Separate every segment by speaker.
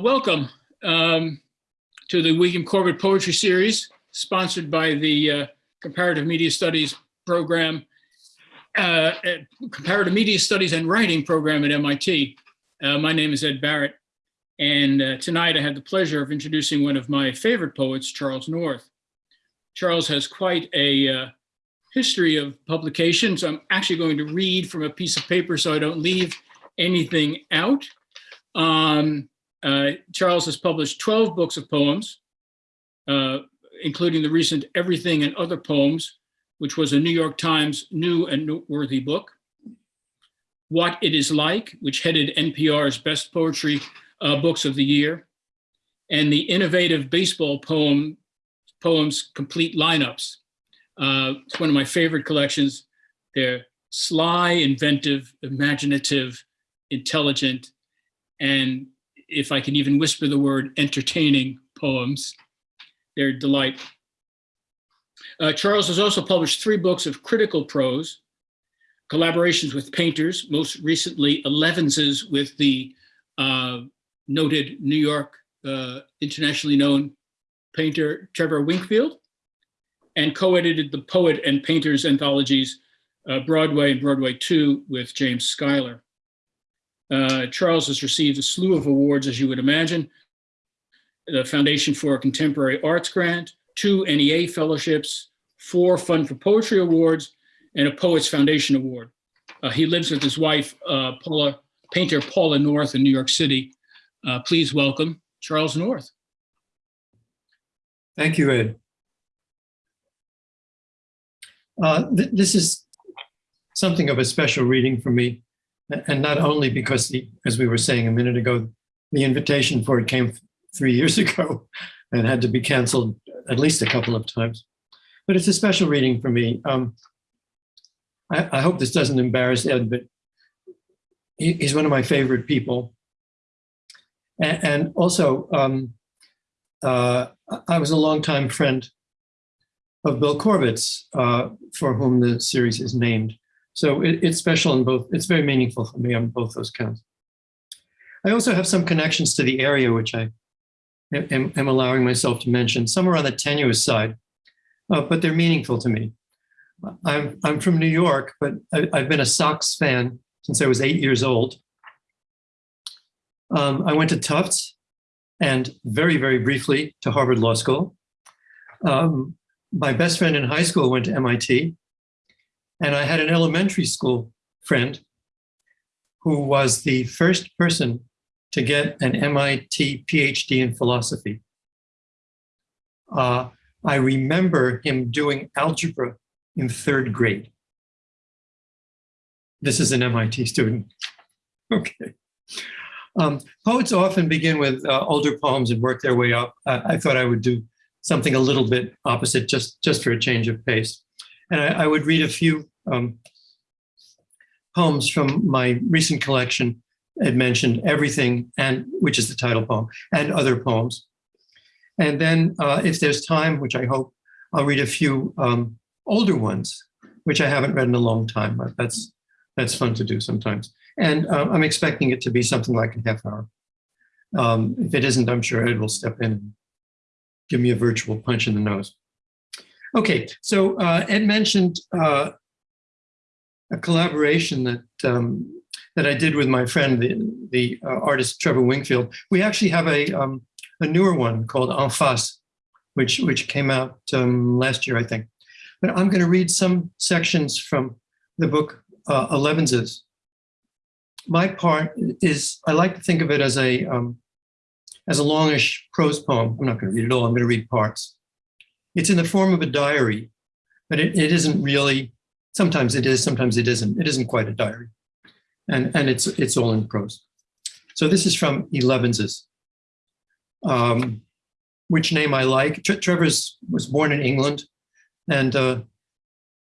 Speaker 1: Welcome um, to the William Corbett Poetry Series, sponsored by the uh, Comparative Media Studies program, uh, Comparative Media Studies and Writing program at MIT. Uh, my name is Ed Barrett, and uh, tonight I have the pleasure of introducing one of my favorite poets, Charles North. Charles has quite a uh, history of publications. I'm actually going to read from a piece of paper so I don't leave anything out. Um, uh, Charles has published 12 books of poems, uh, including the recent Everything and Other Poems, which was a New York Times new and noteworthy book. What It Is Like, which headed NPR's Best Poetry uh, Books of the Year, and the innovative baseball poem poems complete lineups. Uh, it's one of my favorite collections. They're sly, inventive, imaginative, intelligent, and if I can even whisper the word entertaining poems. They're delight. Uh, Charles has also published three books of critical prose, collaborations with painters, most recently Elevenses with the uh, noted New York uh, internationally known painter Trevor Winkfield, and co-edited the Poet and Painters anthologies uh, Broadway and Broadway 2 with James Schuyler. Uh, Charles has received a slew of awards, as you would imagine, the Foundation for Contemporary Arts Grant, two NEA fellowships, four Fund for Poetry Awards, and a Poets Foundation Award. Uh, he lives with his wife, uh, Paula, painter Paula North in New York City. Uh, please welcome Charles North.
Speaker 2: Thank you, Ed. Uh, th this is something of a special reading for me. And not only because, the, as we were saying a minute ago, the invitation for it came three years ago and had to be canceled at least a couple of times. But it's a special reading for me. Um, I, I, hope this doesn't embarrass Ed, but he, he's one of my favorite people. And, and also, um, uh, I was a longtime friend of Bill Corbett's, uh, for whom the series is named. So it, it's special in both, it's very meaningful for me on both those counts. I also have some connections to the area, which I am, am allowing myself to mention. Some are on the tenuous side, uh, but they're meaningful to me. I'm, I'm from New York, but I, have been a Sox fan since I was eight years old. Um, I went to Tufts and very, very briefly to Harvard Law School. Um, my best friend in high school went to MIT. And I had an elementary school friend who was the first person to get an MIT PhD in philosophy. Uh, I remember him doing algebra in third grade. This is an MIT student. Okay. Um, poets often begin with uh, older poems and work their way up. Uh, I thought I would do something a little bit opposite just, just for a change of pace. And I, I would read a few um, poems from my recent collection. It mentioned everything, and which is the title poem, and other poems. And then uh, if there's time, which I hope, I'll read a few um, older ones, which I haven't read in a long time. But that's, that's fun to do sometimes. And uh, I'm expecting it to be something like a half hour. Um, if it isn't, I'm sure Ed will step in and give me a virtual punch in the nose. Okay, so uh, Ed mentioned uh, a collaboration that um, that I did with my friend, the, the uh, artist Trevor Winkfield. We actually have a um, a newer one called En Face, which which came out um, last year, I think. But I'm going to read some sections from the book uh, Elevenses. My part is I like to think of it as a um, as a longish prose poem. I'm not going to read it all. I'm going to read parts. It's in the form of a diary, but it, it isn't really, sometimes it is, sometimes it isn't. It isn't quite a diary. And, and it's, it's all in prose. So this is from Elevenses, um, which name I like. Tre Trevor's was born in England, and uh,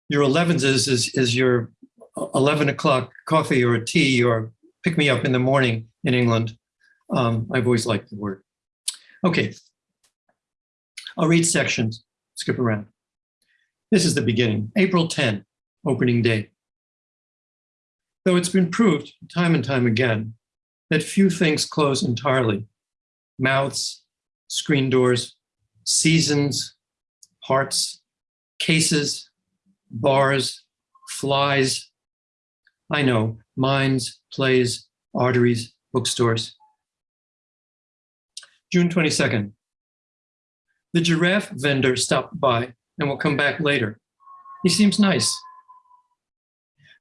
Speaker 2: your Elevenses is, is your 11 o'clock coffee or tea or pick me up in the morning in England. Um, I've always liked the word. Okay, I'll read sections skip around. This is the beginning, April 10, opening day. Though it's been proved time and time again that few things close entirely, mouths, screen doors, seasons, hearts, cases, bars, flies. I know, minds, plays, arteries, bookstores. June 22nd. The giraffe vendor stopped by and will come back later. He seems nice.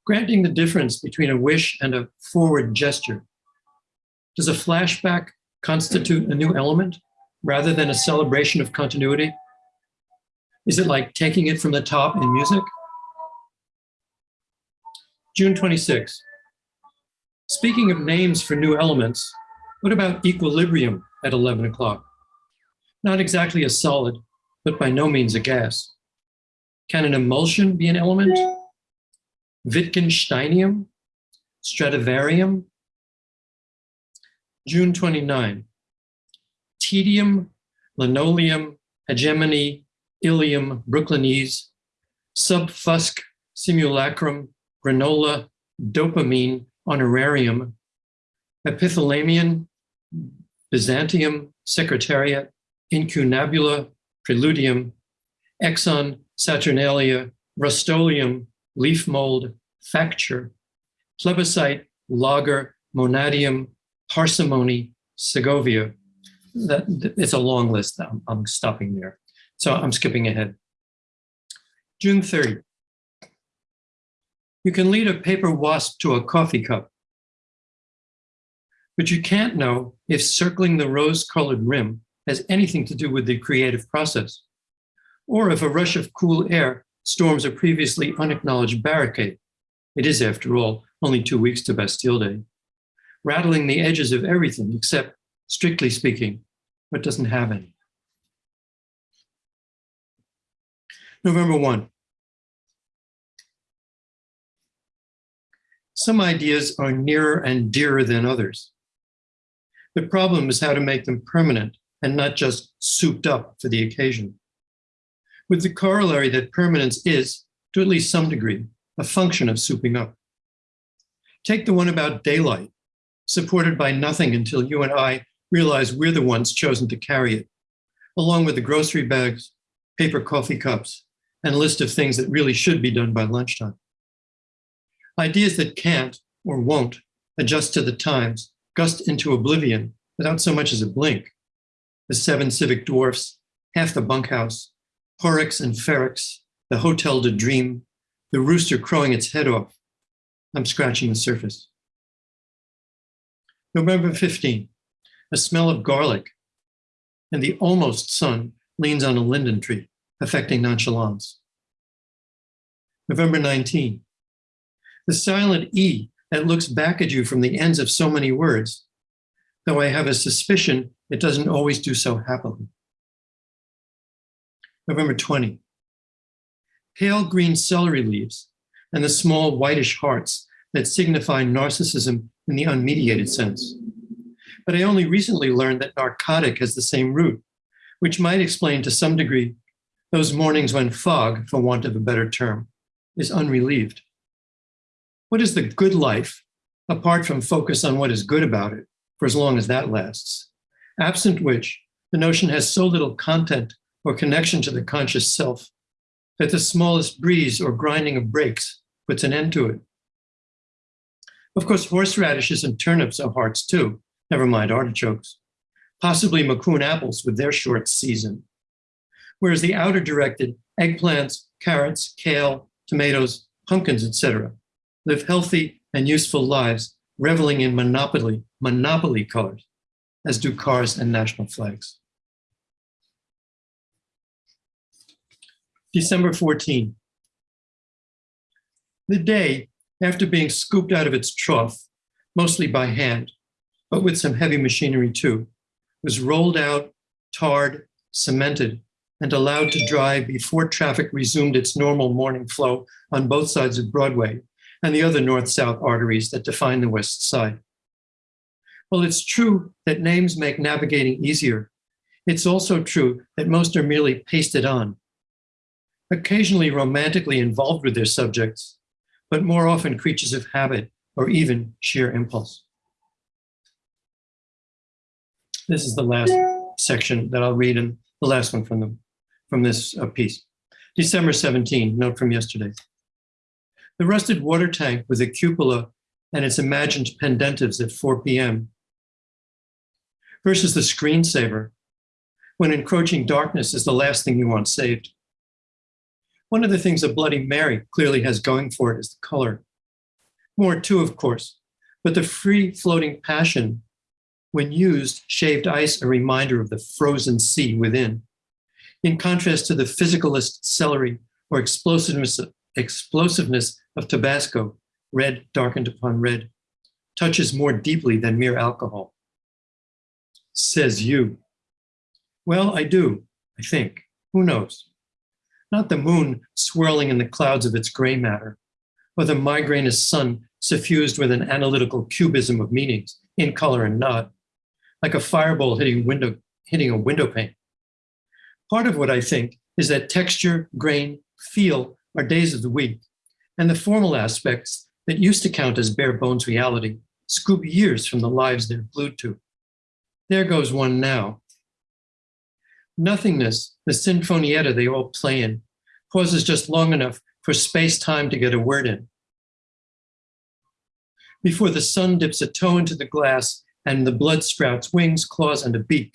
Speaker 2: Granting the difference between a wish and a forward gesture, does a flashback constitute a new element rather than a celebration of continuity? Is it like taking it from the top in music? June 26. Speaking of names for new elements, what about equilibrium at 11 o'clock? Not exactly a solid, but by no means a gas. Can an emulsion be an element? Wittgensteinium? Stradivarium? June 29. Tedium, linoleum, hegemony, ilium, Brooklynese, subfusc, simulacrum, granola, dopamine, honorarium, epithalamium, Byzantium, secretariat, incunabula, preludium, exon, saturnalia, rustolium, leaf mold, facture, plebiscite, lager, monadium, parsimony, Segovia. That, it's a long list. I'm, I'm stopping there. So I'm skipping ahead. June 30. You can lead a paper wasp to a coffee cup, but you can't know if circling the rose-colored rim has anything to do with the creative process, or if a rush of cool air storms a previously unacknowledged barricade. It is, after all, only two weeks to Bastille Day, rattling the edges of everything except, strictly speaking, what doesn't have any. November 1. Some ideas are nearer and dearer than others. The problem is how to make them permanent and not just souped up for the occasion. With the corollary that permanence is, to at least some degree, a function of souping up. Take the one about daylight, supported by nothing until you and I realize we're the ones chosen to carry it, along with the grocery bags, paper coffee cups, and list of things that really should be done by lunchtime. Ideas that can't or won't adjust to the times gust into oblivion without so much as a blink. The seven civic dwarfs, half the bunkhouse, Porrex and Ferrex, the Hotel de Dream, the rooster crowing its head off. I'm scratching the surface. November 15, a smell of garlic, and the almost sun leans on a linden tree, affecting nonchalance. November 19, the silent E that looks back at you from the ends of so many words, though I have a suspicion it doesn't always do so happily. November 20. Pale green celery leaves and the small whitish hearts that signify narcissism in the unmediated sense. But I only recently learned that narcotic has the same root, which might explain to some degree those mornings when fog, for want of a better term, is unrelieved. What is the good life, apart from focus on what is good about it, for as long as that lasts? Absent which, the notion has so little content or connection to the conscious self that the smallest breeze or grinding of brakes puts an end to it. Of course, horseradishes and turnips are hearts too, never mind artichokes. Possibly Macoun apples with their short season. Whereas the outer directed eggplants, carrots, kale, tomatoes, pumpkins, etc., live healthy and useful lives, reveling in monopoly, monopoly colors, as do cars and national flags. December 14. The day, after being scooped out of its trough, mostly by hand, but with some heavy machinery too, was rolled out, tarred, cemented, and allowed to dry before traffic resumed its normal morning flow on both sides of Broadway and the other north-south arteries that define the west side. Well, it's true that names make navigating easier. It's also true that most are merely pasted on, occasionally romantically involved with their subjects, but more often creatures of habit or even sheer impulse. This is the last section that I'll read and the last one from the from this uh, piece. December 17, note from yesterday. The rusted water tank with a cupola and its imagined pendentives at 4 p.m. versus the screensaver when encroaching darkness is the last thing you want saved. One of the things a Bloody Mary clearly has going for it is the color. More too, of course, but the free floating passion, when used, shaved ice a reminder of the frozen sea within. In contrast to the physicalist celery or explosiveness, explosiveness of Tabasco, red darkened upon red, touches more deeply than mere alcohol. Says you. Well, I do, I think. Who knows? Not the moon swirling in the clouds of its gray matter, or the migrainous sun suffused with an analytical cubism of meanings in color and not, like a fireball hitting, window, hitting a window pane. Part of what I think is that texture, grain, feel are days of the week, and the formal aspects that used to count as bare bones reality scoop years from the lives they're glued to. There goes one now. Nothingness, the sinfonietta they all play in, pauses just long enough for space-time to get a word in. Before the sun dips a toe into the glass and the blood sprouts wings, claws, and a beak,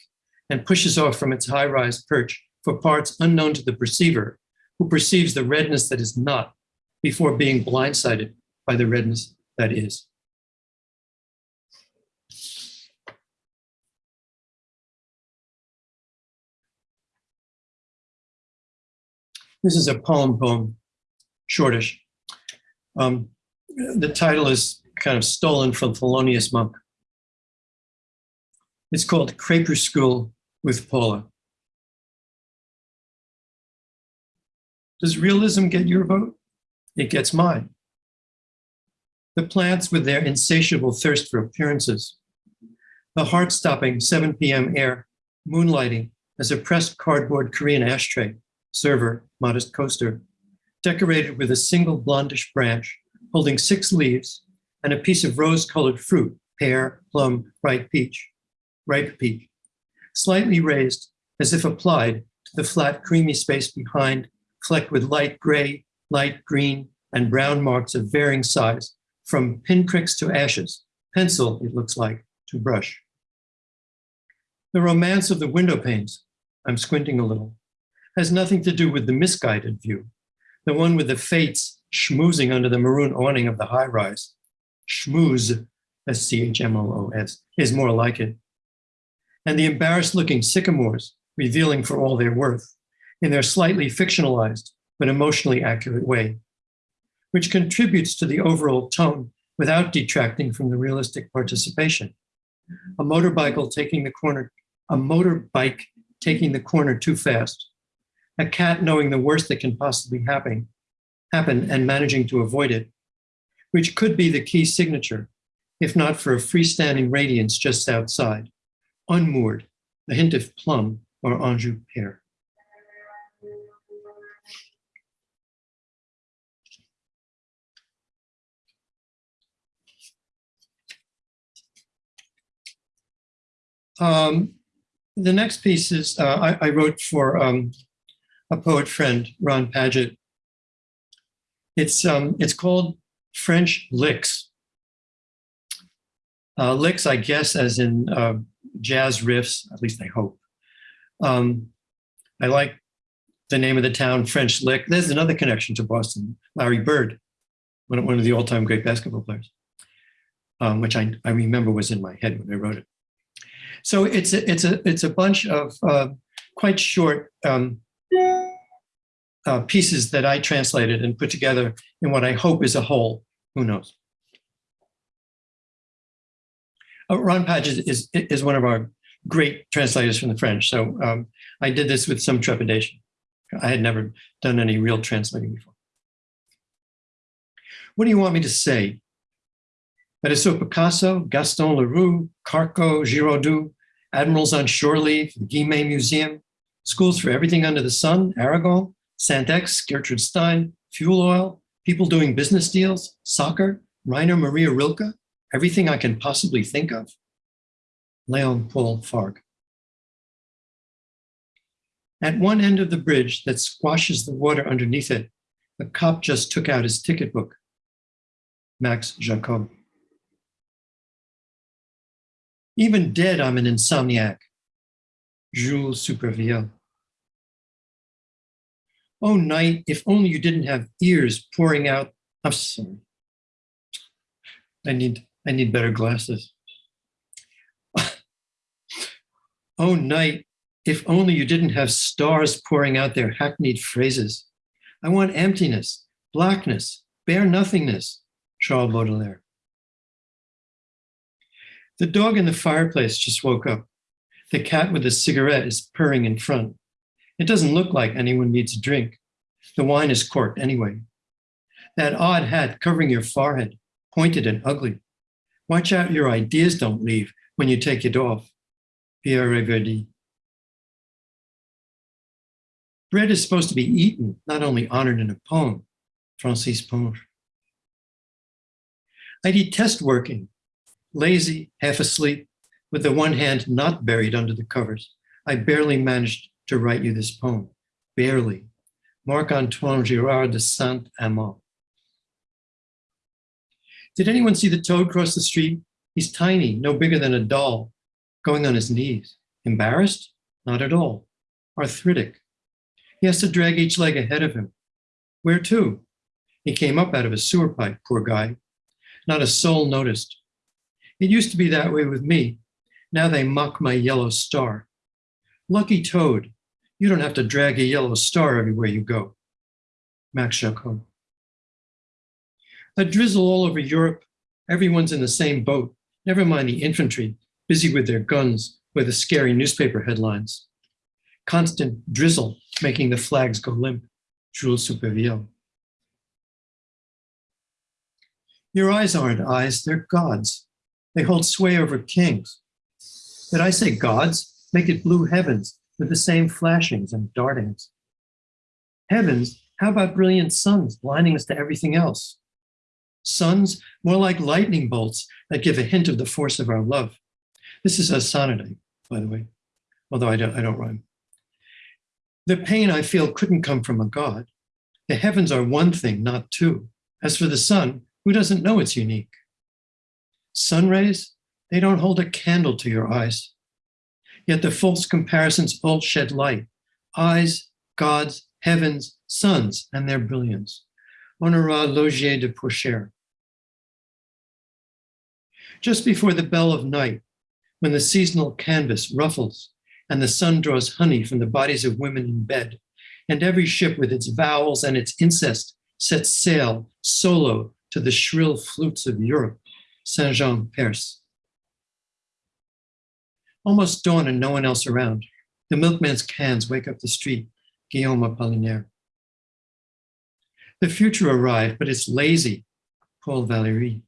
Speaker 2: and pushes off from its high-rise perch for parts unknown to the perceiver, who perceives the redness that is not before being blindsided by the redness that is. This is a poem poem, shortish. Um, the title is kind of stolen from Thelonious Monk. It's called Crepuscule with Paula. Does realism get your vote? It gets mine. The plants with their insatiable thirst for appearances. The heart-stopping 7 p.m. air, moonlighting as a pressed cardboard Korean ashtray, server, modest coaster, decorated with a single blondish branch holding six leaves and a piece of rose-colored fruit, pear, plum, ripe peach, ripe peach, slightly raised as if applied to the flat creamy space behind, flecked with light gray, light green, and brown marks of varying size, from pinpricks to ashes, pencil, it looks like, to brush. The romance of the window panes, I'm squinting a little, has nothing to do with the misguided view, the one with the fates schmoozing under the maroon awning of the high rise. Schmooze, S-C-H-M-O-O-S, is more like it. And the embarrassed looking sycamores, revealing for all their worth, in their slightly fictionalized but emotionally accurate way, which contributes to the overall tone without detracting from the realistic participation. A motorbike taking the corner, a motorbike taking the corner too fast, a cat knowing the worst that can possibly happen, happen and managing to avoid it, which could be the key signature, if not for a freestanding radiance just outside, unmoored, a hint of plum or Anjou pear. Um, the next piece is uh, I, I, wrote for um, a poet friend, Ron Padgett. It's um, it's called French licks. Uh, licks, I guess, as in uh, jazz riffs. At least I hope. Um, I like the name of the town, French Lick. There's another connection to Boston. Larry Bird, one, one of the all-time great basketball players, um, which I, I remember was in my head when I wrote it. So it's a, it's a, it's a bunch of uh, quite short um, uh, pieces that I translated and put together in what I hope is a whole. Who knows? Uh, Ron Padgett is, is one of our great translators from the French. So um, I did this with some trepidation. I had never done any real translating before. What do you want me to say? That is so Picasso, Gaston Leroux, Carco, Giraudoux, admirals on shore leave, the Guimet Museum, schools for everything under the sun, Aragon, Saint-Ex, Gertrude Stein, fuel oil, people doing business deals, soccer, Rainer Maria Rilke, everything I can possibly think of. Leon Paul Fargue. At one end of the bridge that squashes the water underneath it, a cop just took out his ticket book. Max Jacob. Even dead, I'm an insomniac. Jules Supervielle. Oh, night, if only you didn't have ears pouring out. I'm sorry. I need, I need better glasses. oh, night, if only you didn't have stars pouring out their hackneyed phrases. I want emptiness, blackness, bare nothingness, Charles Baudelaire. The dog in the fireplace just woke up. The cat with the cigarette is purring in front. It doesn't look like anyone needs a drink. The wine is corked anyway. That odd hat covering your forehead, pointed and ugly. Watch out your ideas don't leave when you take it off. Pierre Reverdy. Bread is supposed to be eaten, not only honored in a poem. Francis Ponge. I detest working, lazy, half asleep, with the one hand not buried under the covers. I barely managed to write you this poem, barely. Marc-Antoine Girard de Saint-Amand. Did anyone see the toad cross the street? He's tiny, no bigger than a doll, going on his knees. Embarrassed? Not at all. Arthritic. He has to drag each leg ahead of him. Where to? He came up out of a sewer pipe, poor guy. Not a soul noticed. It used to be that way with me. Now they mock my yellow star. Lucky toad, you don't have to drag a yellow star everywhere you go. Max Jacob. A drizzle all over Europe. Everyone's in the same boat. Never mind the infantry, busy with their guns with the scary newspaper headlines. Constant drizzle making the flags go limp. Jules Supervielle. Your eyes aren't eyes, they're gods. They hold sway over kings. Did I say gods? Make it blue heavens with the same flashings and dartings. Heavens, how about brilliant suns blinding us to everything else? Suns, more like lightning bolts that give a hint of the force of our love. This is a sonnet, by the way, although I don't, I don't rhyme. The pain I feel couldn't come from a god. The heavens are one thing, not two. As for the sun, who doesn't know it's unique? Sun rays, they don't hold a candle to your eyes. Yet the false comparisons all shed light. Eyes, gods, heavens, suns, and their brilliance. Honorat Laugier de Porchères. Just before the bell of night, when the seasonal canvas ruffles and the sun draws honey from the bodies of women in bed, and every ship with its vowels and its incest sets sail solo to the shrill flutes of Europe, Saint-John, Perse. Almost dawn and no one else around. The milkman's cans wake up the street, Guillaume Apollinaire. The future arrived, but it's lazy, Paul Valéry.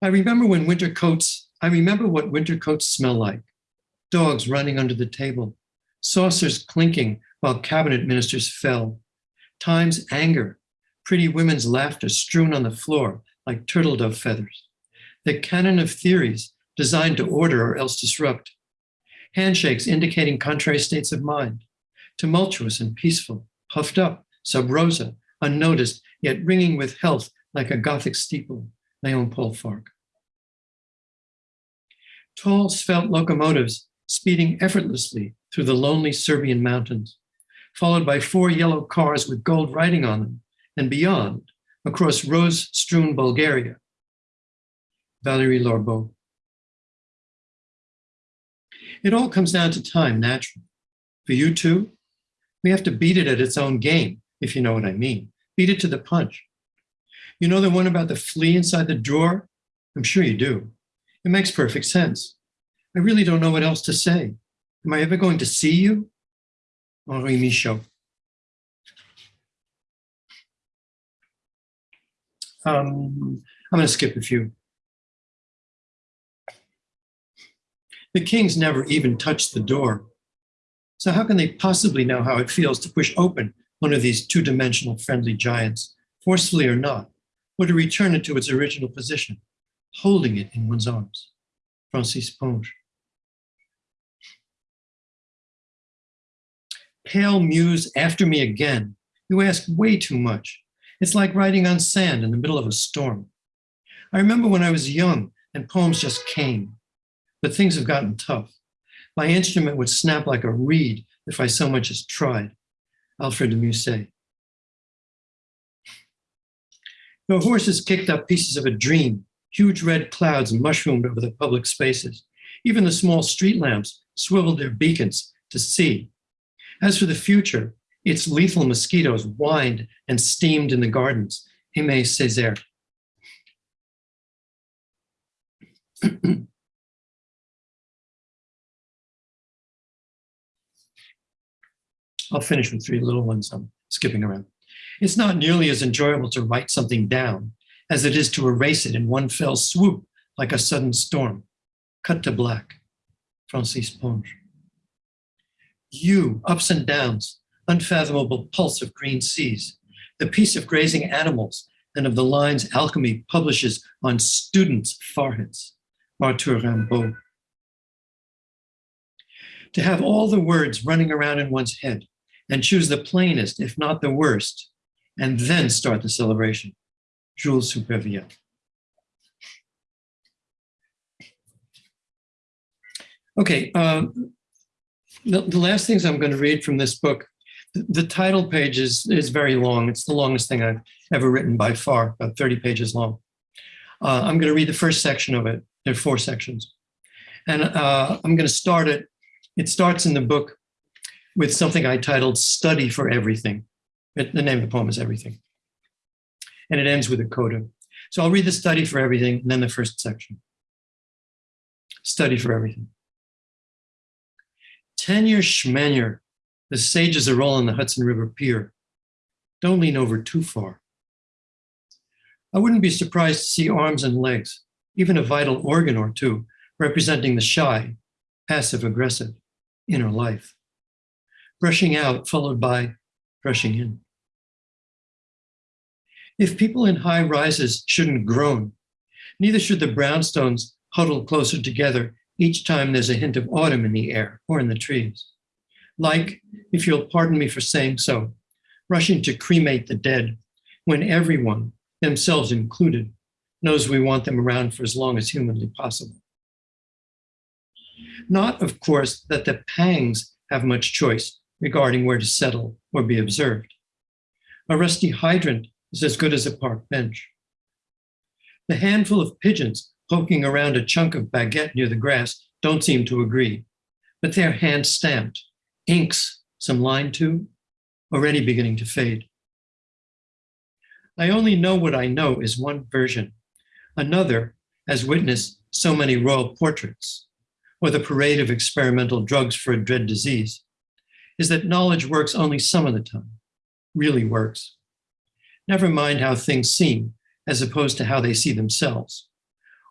Speaker 2: I remember when winter coats, I remember what winter coats smell like. Dogs running under the table, saucers clinking while cabinet ministers fell, time's anger, pretty women's laughter strewn on the floor like turtle dove feathers, the canon of theories designed to order or else disrupt, handshakes indicating contrary states of mind, tumultuous and peaceful, puffed up, sub rosa, unnoticed, yet ringing with health like a Gothic steeple, Leon Paul Fargue. Tall, svelte locomotives speeding effortlessly through the lonely Serbian mountains, followed by four yellow cars with gold writing on them, and beyond, across rose-strewn Bulgaria. Valery Larbaud. It all comes down to time, naturally. For you too, we have to beat it at its own game, if you know what I mean. Beat it to the punch. You know the one about the flea inside the drawer? I'm sure you do. It makes perfect sense. I really don't know what else to say. Am I ever going to see you? Henri Michaux. Um, I'm going to skip a few. The kings never even touched the door. So how can they possibly know how it feels to push open one of these two-dimensional friendly giants, forcefully or not, or to return it to its original position, holding it in one's arms. Francis Ponge. Pale muse, after me again. You ask way too much. It's like riding on sand in the middle of a storm. I remember when I was young and poems just came, but things have gotten tough. My instrument would snap like a reed if I so much as tried. Alfred de Musset. The horses kicked up pieces of a dream. Huge red clouds mushroomed over the public spaces. Even the small street lamps swiveled their beacons to see. As for the future, its lethal mosquitoes whined and steamed in the gardens. Aimé Césaire. I'll finish with three little ones. I'm skipping around. It's not nearly as enjoyable to write something down as it is to erase it in one fell swoop like a sudden storm. Cut to black. Francis Ponge. You, ups and downs, unfathomable pulse of green seas, the peace of grazing animals and of the lines alchemy publishes on students' foreheads. Arthur Rimbaud. To have all the words running around in one's head and choose the plainest, if not the worst, and then start the celebration. Jules Supervielle. Okay, um, the, the last things I'm going to read from this book, the, title page is, is very long. It's the longest thing I've ever written by far, about 30 pages long. Uh, I'm going to read the first section of it. There are four sections. And uh, I'm going to start it. It starts in the book with something I titled Study for Everything. It, the name of the poem is Everything. And it ends with a coda. So I'll read the study for everything and then the first section. Study for everything. Tenure schmenure, the sages are all on the Hudson River Pier. Don't lean over too far. I wouldn't be surprised to see arms and legs, even a vital organ or two, representing the shy, passive aggressive inner life. Brushing out followed by brushing in. If people in high rises shouldn't groan, neither should the brownstones huddle closer together each time there's a hint of autumn in the air or in the trees. Like, if you'll pardon me for saying so, rushing to cremate the dead when everyone, themselves included, knows we want them around for as long as humanly possible. Not, of course, that the pangs have much choice regarding where to settle or be observed. A rusty hydrant is as good as a park bench. The handful of pigeons poking around a chunk of baguette near the grass don't seem to agree, but they're hand stamped, inks some line to, already beginning to fade. I only know what I know is one version. Another, as witness so many royal portraits, or the parade of experimental drugs for a dread disease, is that knowledge works only some of the time, really works. Never mind how things seem, as opposed to how they see themselves,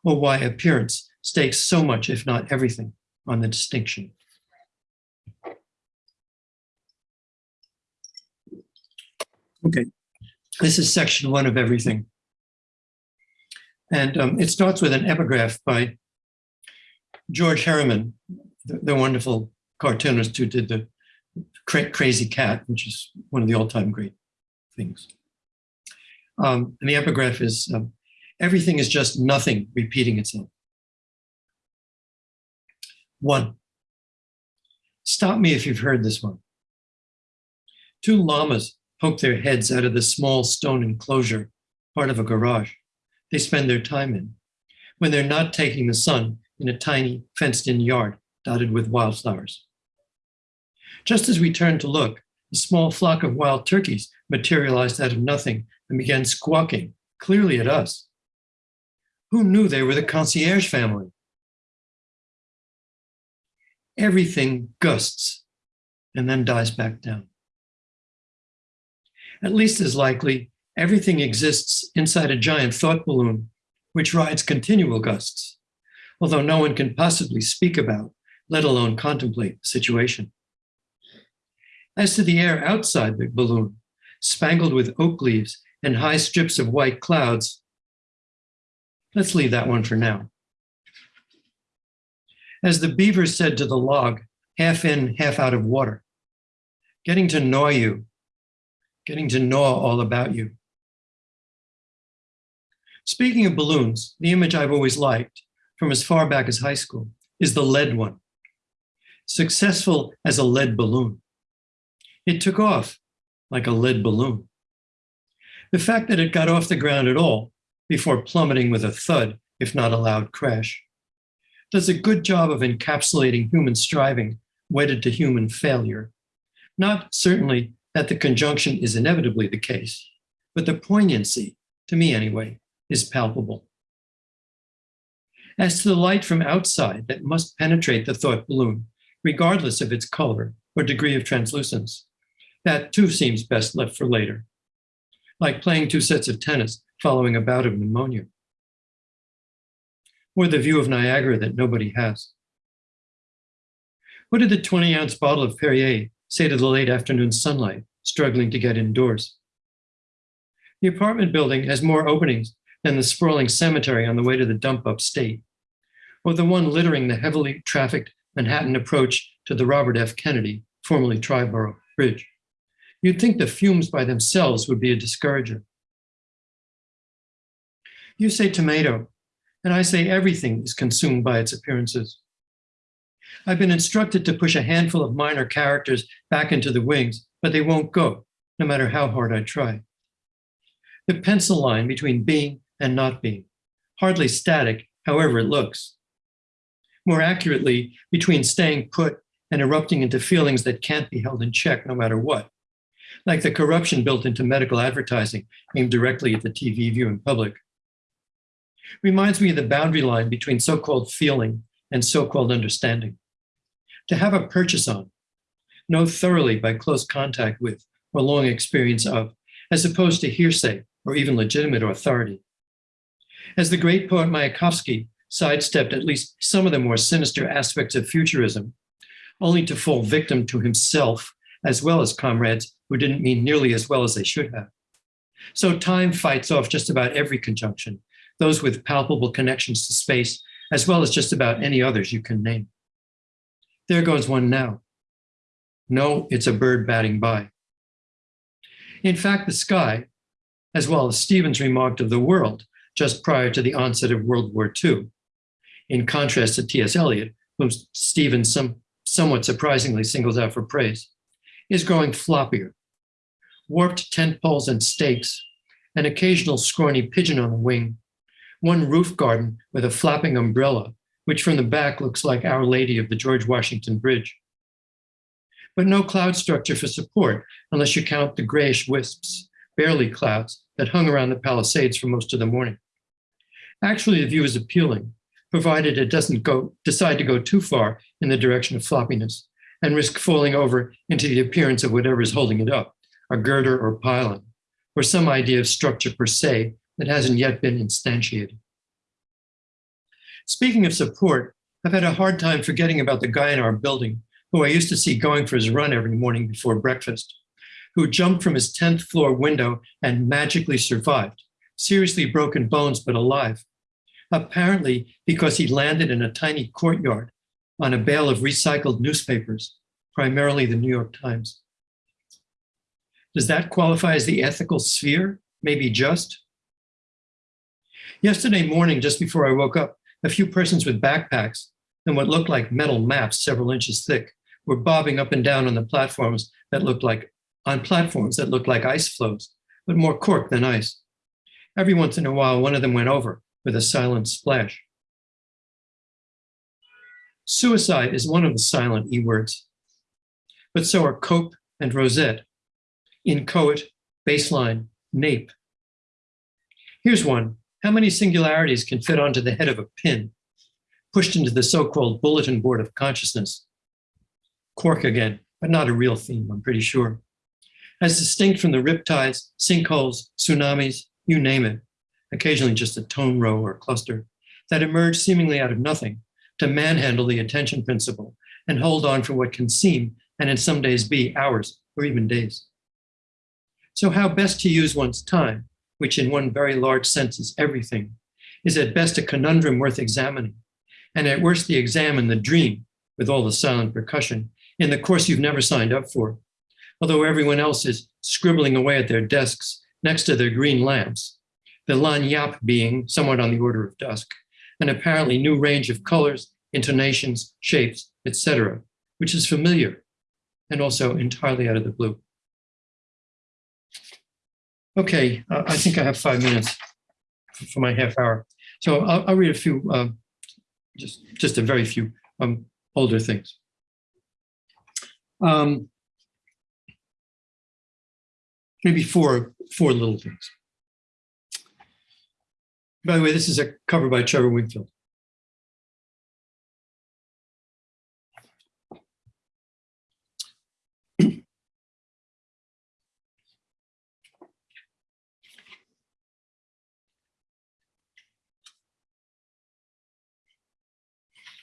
Speaker 2: or why appearance stakes so much, if not everything, on the distinction. Okay, this is section one of everything. And um, it starts with an epigraph by George Herriman, the, the wonderful cartoonist who did the Cra Krazy Kat, which is one of the all-time great things. Um, and the epigraph is, um, everything is just nothing repeating itself. One, stop me if you've heard this one. Two llamas poke their heads out of the small stone enclosure, part of a garage they spend their time in, when they're not taking the sun in a tiny fenced-in yard dotted with wildflowers. Just as we turned to look, a small flock of wild turkeys materialized out of nothing and began squawking, clearly at us. Who knew they were the concierge family? Everything gusts and then dies back down. At least as likely, everything exists inside a giant thought balloon, which rides continual gusts, although no one can possibly speak about, let alone contemplate the situation. As to the air outside the balloon, spangled with oak leaves and high strips of white clouds, Let's leave that one for now. As the beaver said to the log, half in, half out of water, getting to know you, getting to know all about you. Speaking of balloons, the image I've always liked from as far back as high school is the lead one. Successful as a lead balloon. It took off like a lead balloon. The fact that it got off the ground at all before plummeting with a thud, if not a loud crash, does a good job of encapsulating human striving wedded to human failure. Not certainly that the conjunction is inevitably the case, but the poignancy, to me anyway, is palpable. As to the light from outside that must penetrate the thought balloon, regardless of its color or degree of translucence, that too seems best left for later, like playing two sets of tennis following a bout of pneumonia, or the view of Niagara that nobody has. What did the 20 ounce bottle of Perrier say to the late afternoon sunlight struggling to get indoors? The apartment building has more openings than the sprawling cemetery on the way to the dump upstate, or the one littering the heavily trafficked Manhattan approach to the Robert F. Kennedy, formerly Triborough Bridge. You'd think the fumes by themselves would be a discourager. You say tomato, and I say everything is consumed by its appearances. I've been instructed to push a handful of minor characters back into the wings, but they won't go, no matter how hard I try. The pencil line between being and not being, hardly static, however it looks. More accurately, between staying put and erupting into feelings that can't be held in check no matter what, like the corruption built into medical advertising aimed directly at the TV viewing public. Reminds me of the boundary line between so-called feeling and so-called understanding. To have a purchase on, know thoroughly by close contact with or long experience of, as opposed to hearsay or even legitimate authority. As the great poet Mayakovsky sidestepped at least some of the more sinister aspects of futurism, only to fall victim to himself as well as comrades who didn't mean nearly as well as they should have. So time fights off just about every conjunction, those with palpable connections to space, as well as just about any others you can name. There goes one now. No, it's a bird batting by. In fact, the sky, as well as Stevens remarked of the world just prior to the onset of World War II, in contrast to T.S. Eliot, whom Stevens some, somewhat surprisingly singles out for praise, is growing floppier. Warped tent poles and stakes, an occasional scrawny pigeon on a wing, one roof garden with a flapping umbrella, which from the back looks like Our Lady of the George Washington Bridge. But no cloud structure for support unless you count the grayish wisps, barely clouds, that hung around the Palisades for most of the morning. Actually, the view is appealing, provided it doesn't go decide to go too far in the direction of floppiness and risk falling over into the appearance of whatever is holding it up, a girder or pylon, or some idea of structure per se that hasn't yet been instantiated. Speaking of support, I've had a hard time forgetting about the guy in our building who I used to see going for his run every morning before breakfast, who jumped from his 10th floor window and magically survived, seriously broken bones but alive, apparently because he landed in a tiny courtyard on a bale of recycled newspapers, primarily the New York Times. Does that qualify as the ethical sphere? Maybe just? Yesterday morning, just before I woke up, a few persons with backpacks and what looked like metal maps several inches thick were bobbing up and down on the platforms that looked like on platforms that looked like ice floes, but more cork than ice. Every once in a while, one of them went over with a silent splash. Suicide is one of the silent E words, but so are cope and rosette, inchoate, baseline, nape. Here's one how many singularities can fit onto the head of a pin, pushed into the so-called bulletin board of consciousness? Cork again, but not a real theme, I'm pretty sure. As distinct from the riptides, sinkholes, tsunamis, you name it, occasionally just a tone row or cluster, that emerge seemingly out of nothing to manhandle the attention principle and hold on for what can seem, and in some days be, hours or even days. So how best to use one's time which in one very large sense is everything, is at best a conundrum worth examining, and at worst the exam and the dream with all the silent percussion in the course you've never signed up for. Although everyone else is scribbling away at their desks next to their green lamps, the lagniappe being somewhat on the order of dusk, an apparently new range of colors, intonations, shapes, etc., which is familiar and also entirely out of the blue. Okay, uh, I think I have five minutes for my half hour. So I'll, I'll read a few, um, just, just a very few um, older things. Um, maybe four, four little things. By the way, this is a cover by Trevor Winkfield.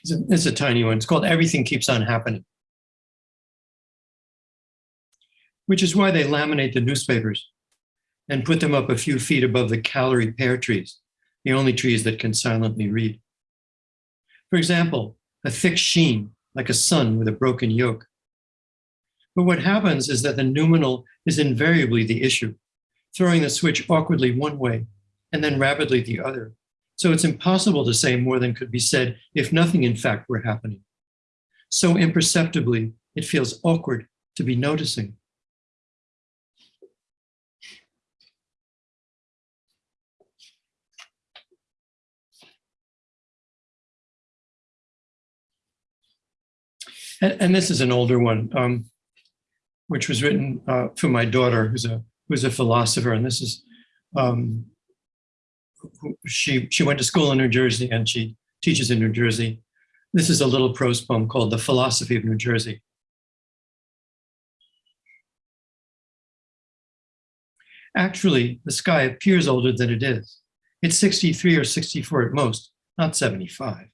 Speaker 2: It's a, it's a tiny one. It's called Everything Keeps on Happening. Which is why they laminate the newspapers and put them up a few feet above the Callery pear trees, the only trees that can silently read. For example, a thick sheen, like a sun with a broken yolk. But what happens is that the noumenal is invariably the issue, throwing the switch awkwardly one way and then rapidly the other, so it's impossible to say more than could be said if nothing in fact were happening. So imperceptibly, it feels awkward to be noticing. And, and this is an older one, um, which was written uh, for my daughter, who's a who's a philosopher, and this is um, she she went to school in New Jersey and she teaches in New Jersey. This is a little prose poem called The Philosophy of New Jersey. Actually, the sky appears older than it is. It's 63 or 64 at most, not 75.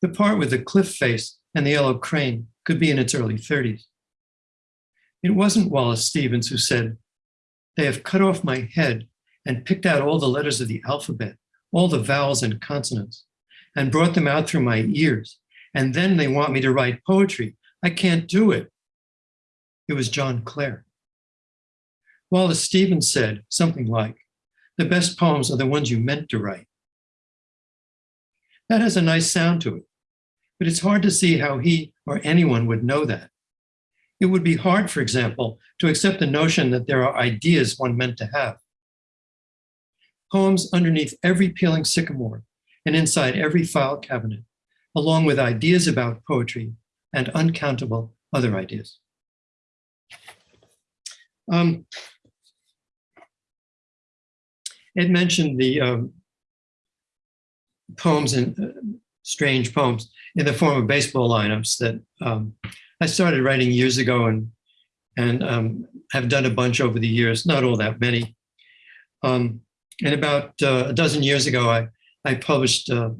Speaker 2: The part with the cliff face and the yellow crane could be in its early 30s. It wasn't Wallace Stevens who said, they have cut off my head and picked out all the letters of the alphabet, all the vowels and consonants, and brought them out through my ears. And then they want me to write poetry. I can't do it. It was John Clare. Wallace Stevens said something like, the best poems are the ones you meant to write. That has a nice sound to it, but it's hard to see how he or anyone would know that. It would be hard, for example, to accept the notion that there are ideas one meant to have poems underneath every peeling sycamore and inside every file cabinet, along with ideas about poetry and uncountable other ideas. Um, it mentioned the um, poems and uh, strange poems in the form of baseball lineups that um, I started writing years ago and and um, have done a bunch over the years, not all that many. Um, and about uh, a dozen years ago, I, I published uh,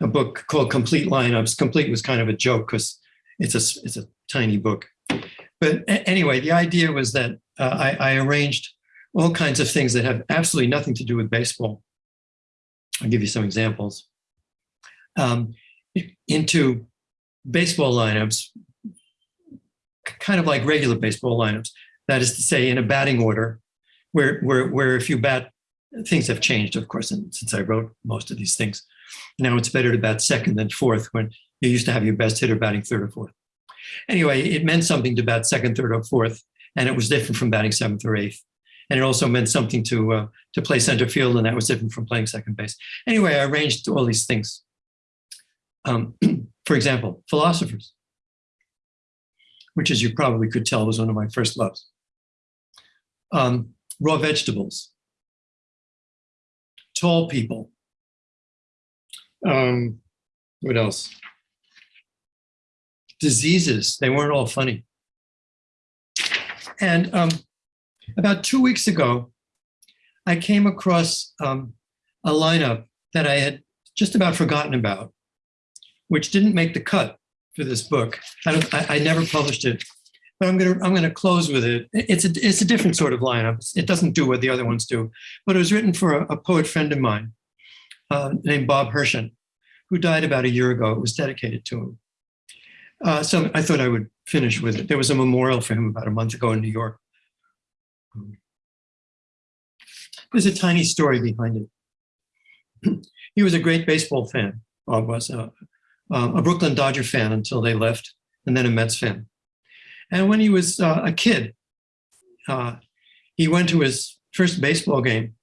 Speaker 2: a book called Complete Lineups. Complete was kind of a joke because it's a, it's a tiny book. But anyway, the idea was that uh, I, I arranged all kinds of things that have absolutely nothing to do with baseball. I'll give you some examples. Um, into baseball lineups, kind of like regular baseball lineups. That is to say, in a batting order, where, where, where if you bat things have changed, of course, since I wrote most of these things. Now it's better to bat second than fourth when you used to have your best hitter batting third or fourth. Anyway, it meant something to bat second, third, or fourth, and it was different from batting seventh or eighth. And it also meant something to uh, to play center field, and that was different from playing second base. Anyway, I arranged all these things. Um, for example, philosophers, which as you probably could tell was one of my first loves. Um, raw vegetables, tall people. Um, what else? Diseases, they weren't all funny. And um, about two weeks ago, I came across um, a lineup that I had just about forgotten about, which didn't make the cut for this book. I, I, I never published it but I'm gonna I'm gonna close with it. It's a it's a different sort of lineup. It doesn't do what the other ones do, but it was written for a, a poet friend of mine, uh, named Bob Hershon, who died about a year ago. It was dedicated to him. Uh, so I thought I would finish with it. There was a memorial for him about a month ago in New York. There's a tiny story behind it. he was a great baseball fan. Bob was uh, um, a Brooklyn Dodger fan until they left, and then a Mets fan. And when he was uh, a kid, uh, he went to his first baseball game,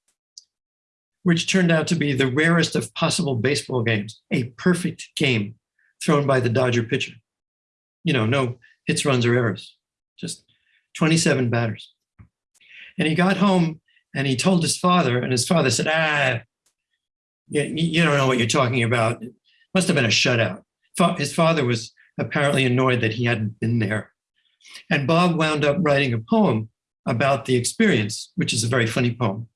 Speaker 2: which turned out to be the rarest of possible baseball games, a perfect game thrown by the Dodger pitcher. You know, no hits, runs, or errors, just 27 batters. And he got home and he told his father, and his father said, ah, you, you don't know what you're talking about. Must have been a shutout. His father was apparently annoyed that he hadn't been there. And Bob wound up writing a poem about the experience, which is a very funny poem.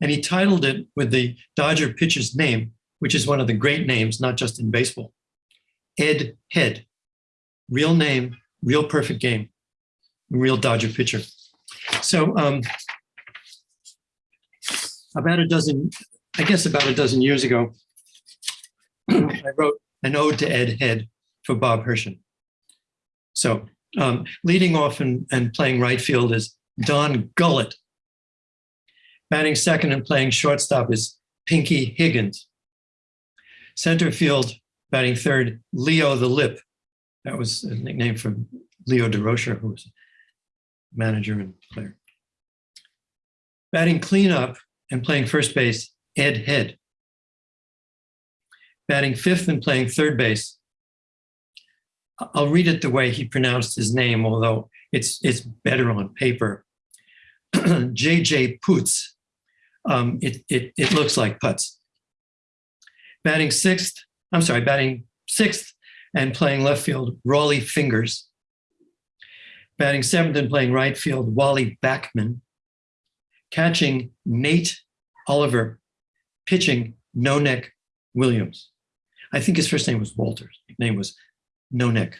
Speaker 2: And he titled it with the Dodger pitcher's name, which is one of the great names, not just in baseball Ed Head. Real name, real perfect game, real Dodger pitcher. So, um, about a dozen, I guess about a dozen years ago, I wrote an ode to Ed Head for Bob Hershon. So um, leading off and, and playing right field is Don Gullett. Batting second and playing shortstop is Pinky Higgins. Center field, batting third, Leo the Lip. That was a nickname from Leo Durocher, who was manager and player. Batting cleanup and playing first base, Ed Head. Batting fifth and playing third base, I'll read it the way he pronounced his name, although it's it's better on paper. JJ Putz. Um, it, it, it looks like putz. Batting sixth, I'm sorry, batting sixth and playing left field, Rollie Fingers. Batting seventh and playing right field, Wally Backman. Catching Nate Oliver. Pitching No Neck Williams. I think his first name was Walter. His name was no Nick.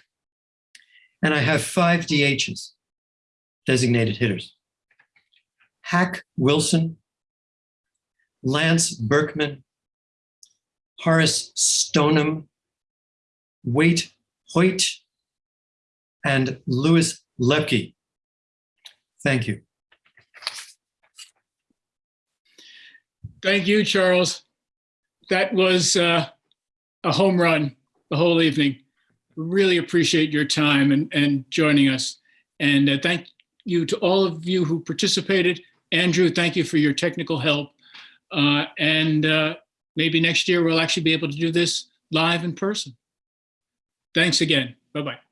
Speaker 2: And I have five DHs, designated hitters. Hack Wilson, Lance Berkman, Horace Stoneham, Waite Hoyt, and Louis Lepke. Thank you.
Speaker 1: Thank you, Charles. That was uh, a home run the whole evening. Really appreciate your time and, and joining us. And uh, thank you to all of you who participated. Andrew, thank you for your technical help. Uh, and uh, maybe next year we'll actually be able to do this live in person. Thanks again. Bye-bye.